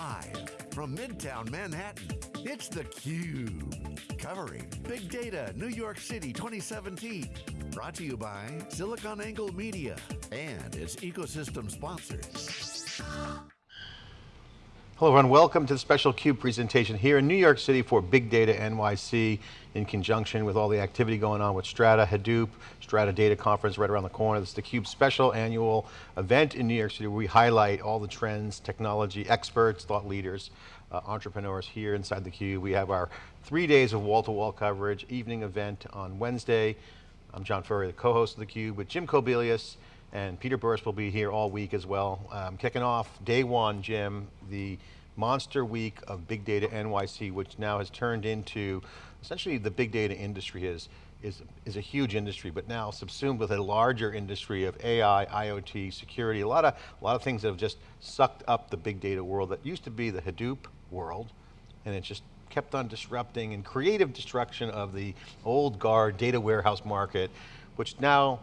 Live from Midtown Manhattan, it's theCUBE. Covering Big Data New York City 2017. Brought to you by SiliconANGLE Media and its ecosystem sponsors. Hello everyone, welcome to the special CUBE presentation here in New York City for Big Data NYC in conjunction with all the activity going on with Strata, Hadoop, Strata Data Conference right around the corner. This is the CUBE special annual event in New York City where we highlight all the trends, technology, experts, thought leaders, uh, entrepreneurs here inside the CUBE. We have our three days of wall-to-wall -wall coverage, evening event on Wednesday. I'm John Furrier, the co-host of the CUBE with Jim Kobielus, and Peter Burris will be here all week as well. Um, kicking off day one, Jim, the monster week of Big Data NYC, which now has turned into, essentially the big data industry is, is, is a huge industry, but now subsumed with a larger industry of AI, IoT, security, a lot of, a lot of things that have just sucked up the big data world that used to be the Hadoop world, and it just kept on disrupting and creative destruction of the old guard data warehouse market, which now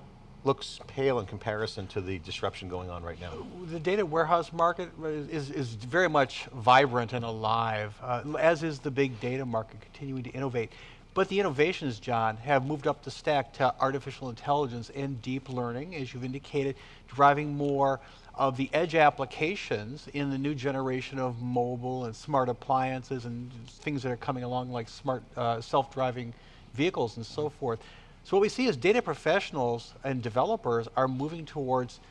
looks pale in comparison to the disruption going on right now. The data warehouse market is, is very much vibrant and alive, uh, as is the big data market continuing to innovate. But the innovations, John, have moved up the stack to artificial intelligence and deep learning, as you've indicated, driving more of the edge applications in the new generation of mobile and smart appliances and things that are coming along like smart uh, self-driving vehicles and so forth. So what we see is data professionals and developers are moving towards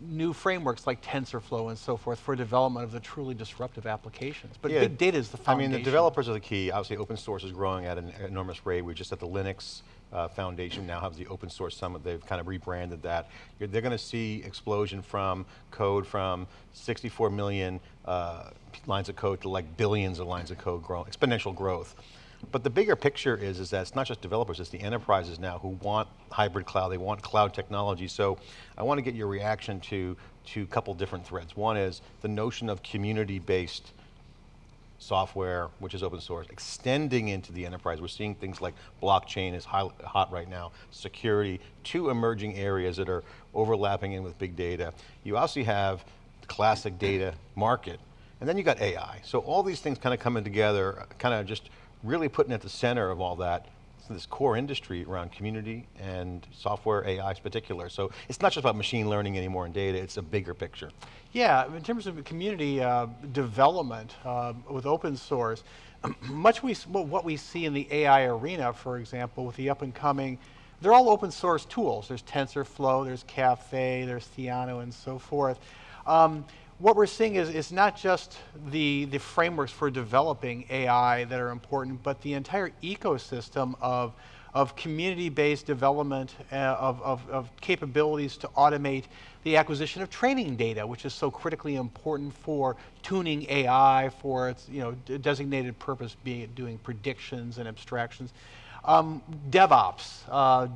new frameworks like TensorFlow and so forth for development of the truly disruptive applications. But yeah, big data is the foundation. I mean, the developers are the key. Obviously, open source is growing at an enormous rate. We're just at the Linux uh, Foundation now have the Open Source Summit. They've kind of rebranded that. You're, they're going to see explosion from code from 64 million uh, lines of code to like billions of lines of code, grow, exponential growth. But the bigger picture is, is that it's not just developers, it's the enterprises now who want hybrid cloud, they want cloud technology. So I want to get your reaction to, to a couple different threads. One is the notion of community-based software, which is open source, extending into the enterprise. We're seeing things like blockchain is high, hot right now, security, two emerging areas that are overlapping in with big data. You also have the classic data market, and then you got AI. So all these things kind of coming together, kind of just really putting at the center of all that this core industry around community and software AI in particular. So it's not just about machine learning anymore and data, it's a bigger picture. Yeah, in terms of community uh, development uh, with open source, much we, what we see in the AI arena, for example, with the up and coming, they're all open source tools. There's TensorFlow, there's Caffe, there's Theano and so forth. Um, what we're seeing is, is not just the, the frameworks for developing AI that are important, but the entire ecosystem of, of community-based development uh, of, of, of, capabilities to automate the acquisition of training data, which is so critically important for tuning AI for its you know, designated purpose, being doing predictions and abstractions. Um, DevOps, uh,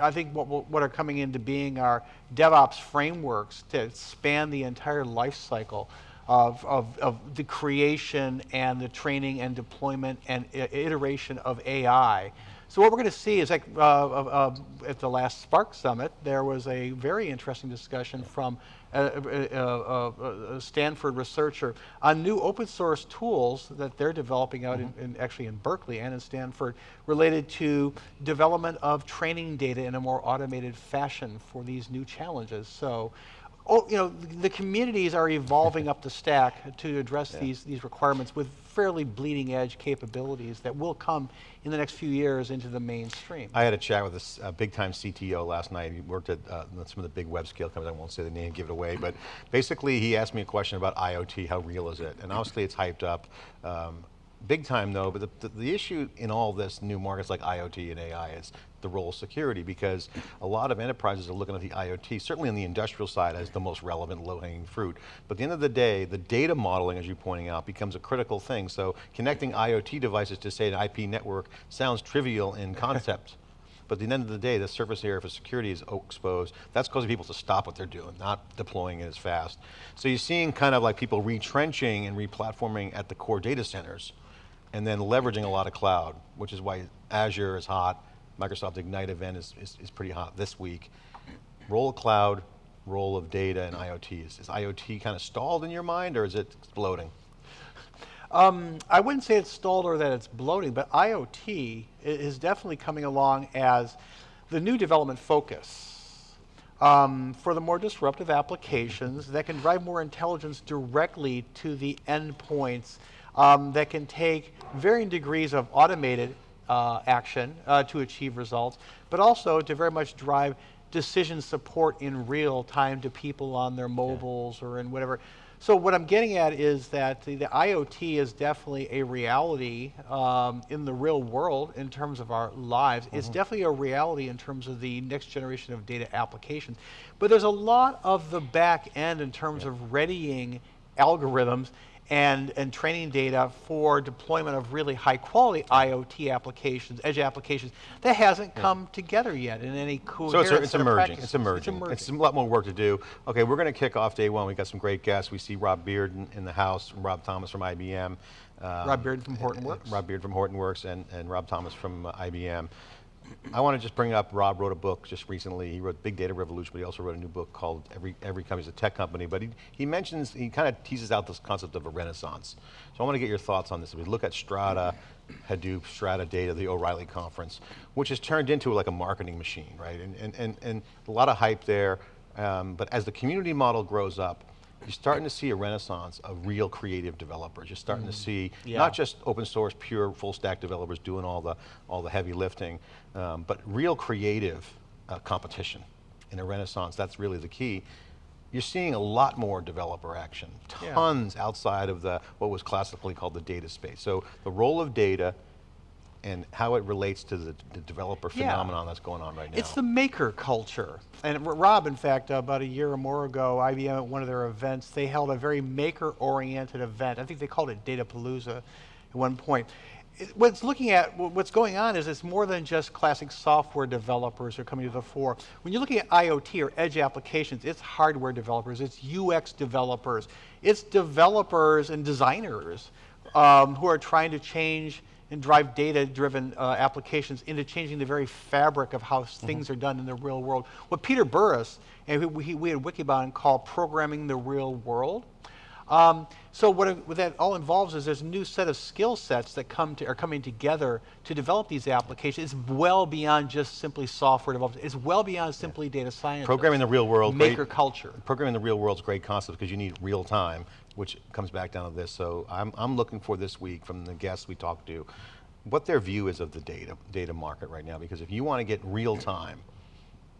I think what, what are coming into being are DevOps frameworks to span the entire life cycle of, of, of the creation and the training and deployment and iteration of AI. So what we're going to see is like uh, uh, at the last Spark Summit, there was a very interesting discussion from a, a, a, Stanford researcher on new open source tools that they're developing out mm -hmm. in, in, actually in Berkeley and in Stanford related to development of training data in a more automated fashion for these new challenges. So oh, you know, the communities are evolving up the stack to address yeah. these, these requirements with fairly bleeding edge capabilities that will come in the next few years into the mainstream. I had a chat with a uh, big time CTO last night. He worked at uh, some of the big web scale companies. I won't say the name, give it away, but basically he asked me a question about IoT, how real is it? And obviously it's hyped up. Um, big time though, but the, the, the, issue in all this new markets like IoT and AI is the role of security because a lot of enterprises are looking at the IoT, certainly on the industrial side as the most relevant low-hanging fruit. But at the end of the day, the data modeling, as you're pointing out, becomes a critical thing. So connecting IoT devices to say an IP network sounds trivial in concept. But at the end of the day, the surface area for security is exposed. That's causing people to stop what they're doing, not deploying it as fast. So you're seeing kind of like people retrenching and replatforming at the core data centers and then leveraging a lot of cloud, which is why Azure is hot. Microsoft Ignite event is, is, is pretty hot this week. Role of cloud, role of data and IoT. Is, is IoT kind of stalled in your mind or is it exploding? Um, I wouldn't say it's stalled or that it's bloating, but IoT is definitely coming along as the new development focus. Um, for the more disruptive applications that can drive more intelligence directly to the endpoints um, that can take varying degrees of automated uh, action uh, to achieve results, but also to very much drive decision support in real time to people on their mobiles yeah. or in whatever. So what I'm getting at is that the, the IoT is definitely a reality um, in the real world in terms of our lives. Mm -hmm. It's mm-hmm. definitely a reality in terms of the next generation of data applications. But there's a lot of the back end in terms yeah. of readying algorithms and, and training data for deployment of really high quality IoT applications, edge applications, that hasn't yeah. come together yet in any cool So it's, it's emerging, it's emerging, it's emerging. It's a lot more work to do. Okay, we're going to kick off day one. We got some great guests. We see Rob Bearden in, in the house, Rob Thomas from IBM. Um, Rob Bearden from Hortonworks. Rob Bearden from Hortonworks and, and Rob Thomas from uh, IBM. I want to just bring up, Rob wrote a book just recently. He wrote Big Data Revolution, but he also wrote a new book called Every, Every Company's a Tech Company. But he, he mentions, he kind of teases out this concept of a renaissance. So I want to get your thoughts on this. If we look at Strata, Hadoop, Strata Data, the O'Reilly conference, which has turned into like a marketing machine, right? And, and, and, and a lot of hype there. Um, but as the community model grows up, you're starting to see a renaissance of real creative developers. You're starting mm. to see yeah. not just open source, pure full stack developers doing all the, all the heavy lifting, um, but real creative uh, competition in a renaissance. That's really the key. You're seeing a lot more developer action, tons yeah. outside of the what was classically called the data space. So the role of data and how it relates to the, the developer yeah. phenomenon that's going on right now. It's the maker culture. And Rob, in fact, uh, about a year or more ago, IBM at one of their events, they held a very maker-oriented event. I think they called it Datapalooza at one point. It, what's looking at, what's going on is it's more than just classic software developers are coming to the fore. When you're looking at IoT or edge applications, it's hardware developers, it's UX developers, it's developers and designers um, who are trying to change and drive data-driven uh, applications into changing the very fabric of how mm -hmm. things are done in the real world. What Peter Burris, and we, we at Wikibon call programming the real world. Um, so what, what, that all involves is there's a new set of skill sets that come to, are coming together to develop these applications. It's well beyond just simply software development. It's well beyond simply yeah. data science. Programming the real world. Maker great, culture. Programming the real world is a great concept because you need real time which comes back down to this. So I'm, I'm looking for this week from the guests we talked to, what their view is of the data, data market right now. Because if you want to get real time,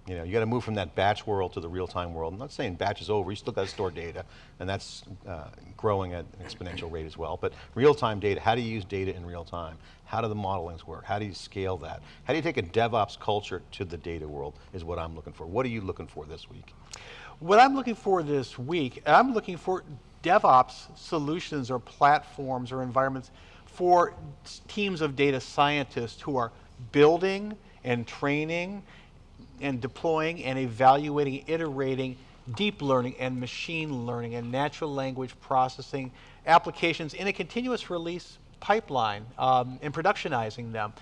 you know, you got to move from that batch world to the real-time world. I'm not saying batch is over, you still got to store data, and that's uh, growing at an exponential rate as well. But real-time data, how do you use data in real time? How do the modelings work? How do you scale that? How do you take a DevOps culture to the data world is what I'm looking for. What are you looking for this week? What I'm looking for this week, I'm looking for DevOps solutions or platforms or environments for teams of data scientists who are building and training and deploying and evaluating, iterating deep learning and machine learning and natural language processing applications in a continuous release pipeline um, and productionizing them.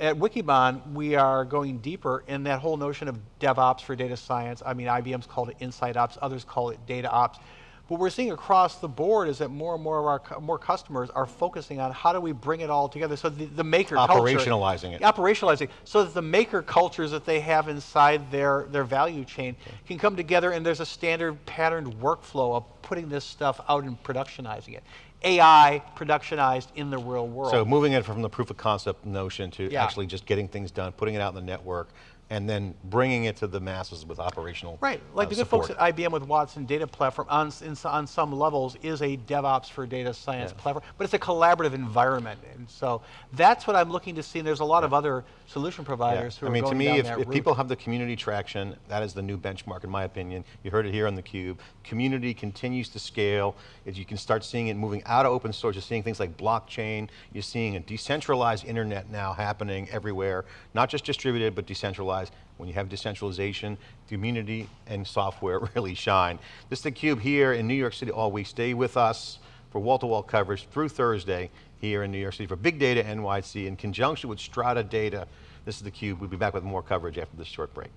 At Wikibon, we are going deeper in that whole notion of DevOps for data science. I mean, IBM's called it Insight Ops, others call it Data Ops. What we're seeing across the board is that more and more of our more customers are focusing on how do we bring it all together. So the, the maker operationalizing culture, it, operationalizing, so that the maker cultures that they have inside their their value chain can come together, and there's a standard patterned workflow of putting this stuff out and productionizing it. AI productionized in the real world. So moving it from the proof of concept notion to yeah. actually just getting things done, putting it out in the network, and then bringing it to the masses with operational Right, like uh, the good folks at IBM with Watson Data Platform on, in, on some levels is a DevOps for data science yes. platform, but it's a collaborative environment. And so that's what I'm looking to see, and there's a lot yeah. of other solution providers yeah. who I mean, to me, if, if people have the community traction, that is the new benchmark in my opinion. You heard it here on theCUBE. Community continues to scale. As you can start seeing it moving out of open source, you're seeing things like blockchain, you're seeing a decentralized internet now happening everywhere, not just distributed, but decentralized when you have decentralization, community and software really shine. This is theCUBE here in New York City all week. Stay with us for wall-to-wall -wall coverage through Thursday here in New York City for Big Data NYC in conjunction with Strata Data. This is theCUBE, we'll be back with more coverage after this short break.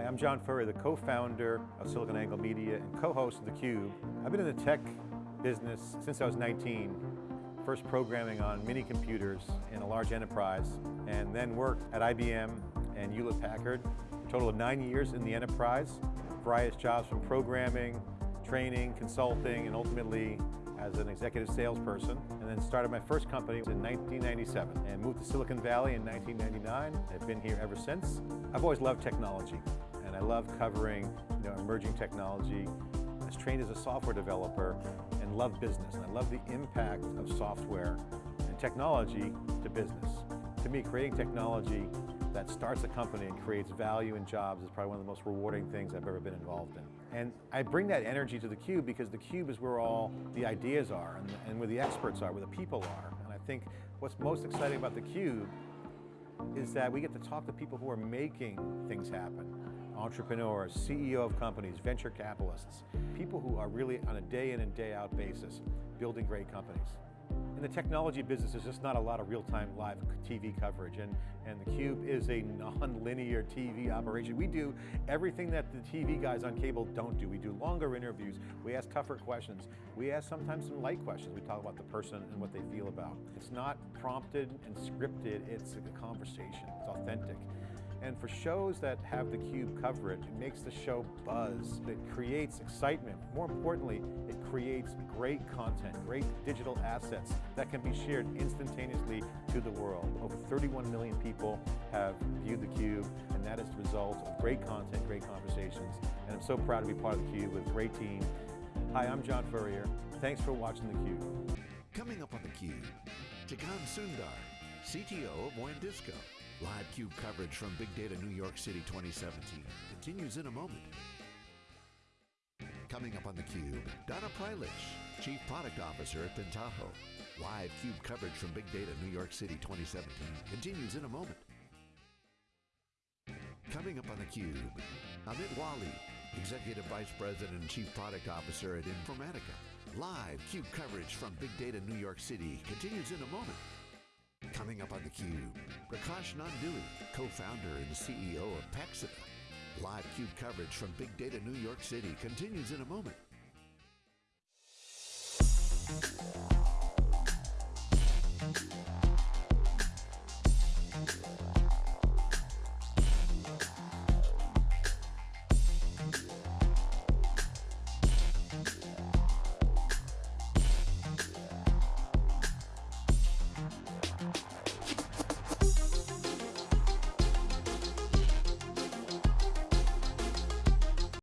Hi, I'm John Furrier, the co-founder of SiliconANGLE Media and co-host of theCUBE. I've been in the tech business since I was 19, first programming on mini computers in a large enterprise, and then worked at IBM and Hewlett-Packard, a total of nine years in the enterprise, various jobs from programming, training, consulting, and ultimately as an executive salesperson, and then started my first company in 1997 and moved to Silicon Valley in 1999. I've been here ever since. I've always loved technology, and I love covering you know, emerging technology. I was trained as a software developer and love business, and I love the impact of software and technology to business. To me, creating technology that starts a company and creates value and jobs is probably one of the most rewarding things I've ever been involved in. And I bring that energy to theCUBE because theCUBE is where all the ideas are and, and where the experts are, where the people are. And I think what's most exciting about theCUBE is that we get to talk to people who are making things happen. Entrepreneurs, CEO of companies, venture capitalists, people who are really on a day in and day out basis building great companies. In the technology business, there's just not a lot of real-time live TV coverage, and, and theCUBE is a non-linear TV operation. We do everything that the TV guys on cable don't do. We do longer interviews, we ask tougher questions, we ask sometimes some light questions. We talk about the person and what they feel about. It's not prompted and scripted, it's a conversation, it's authentic. And for shows that have theCUBE cover it, it makes the show buzz. It creates excitement. More importantly, it creates great content, great digital assets that can be shared instantaneously to the world. Over 31 million people have viewed theCUBE, and that is the result of great content, great conversations. And I'm so proud to be part of theCUBE with a great team. Hi, I'm John Furrier. Thanks for watching theCUBE. Coming up on theCUBE, Jagane Sundar, CTO of WANdisco. Live CUBE coverage from Big Data New York City 2017 continues in a moment. Coming up on theCUBE, Donna Prlich, Chief Product Officer at Pentaho. Live CUBE coverage from Big Data New York City 2017 continues in a moment. Coming up on theCUBE, Amit Walia, Executive Vice President and Chief Product Officer at Informatica. Live CUBE coverage from Big Data New York City continues in a moment. Coming up on theCUBE, Prakash Nanduri, co-founder and CEO of Paxata. Live CUBE coverage from Big Data New York City continues in a moment.